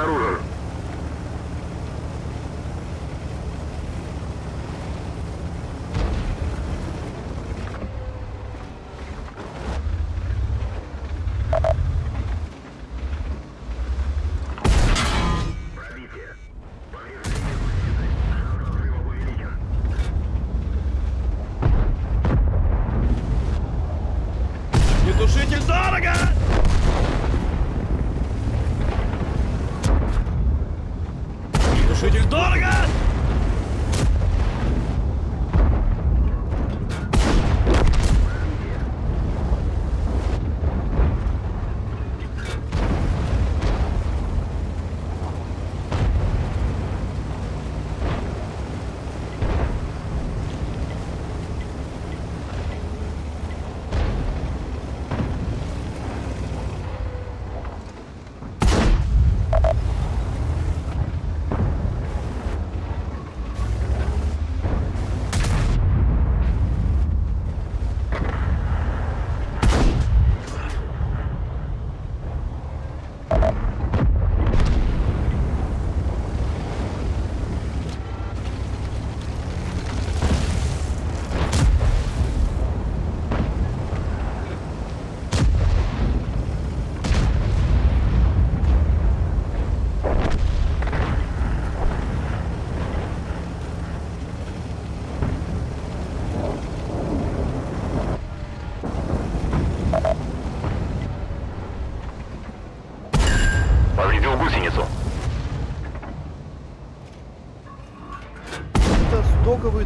обнаружен.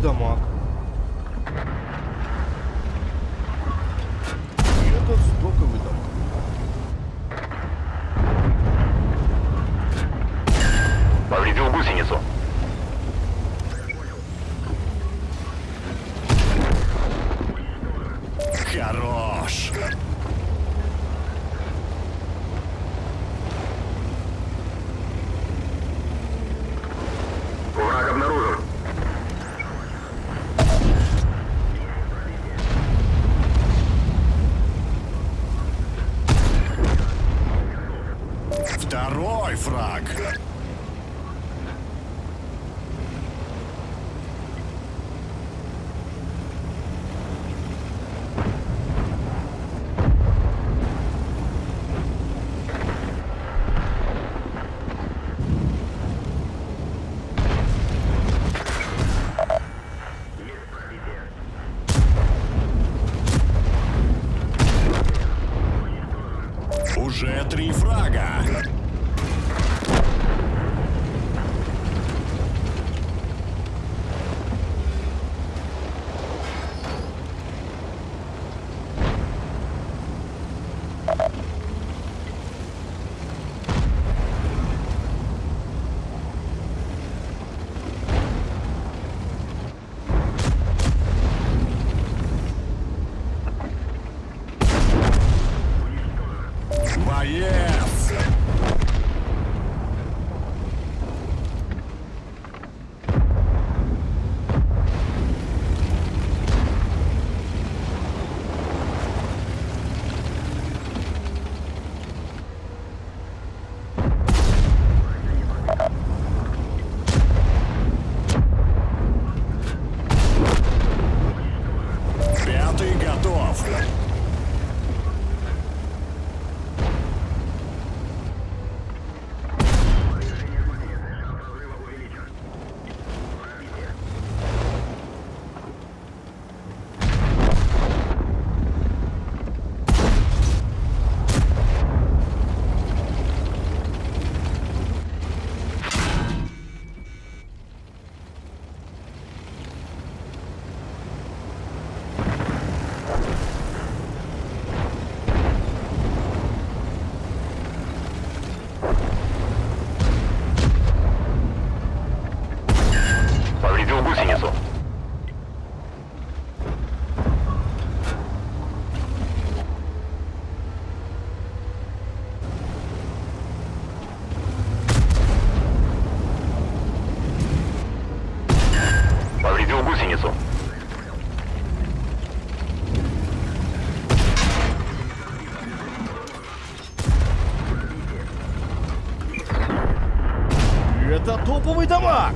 Дамаг. И этот стоковый дамаг. Повредил гусеницу. Второй фраг. Уже три фрага. Это топовый дамаг!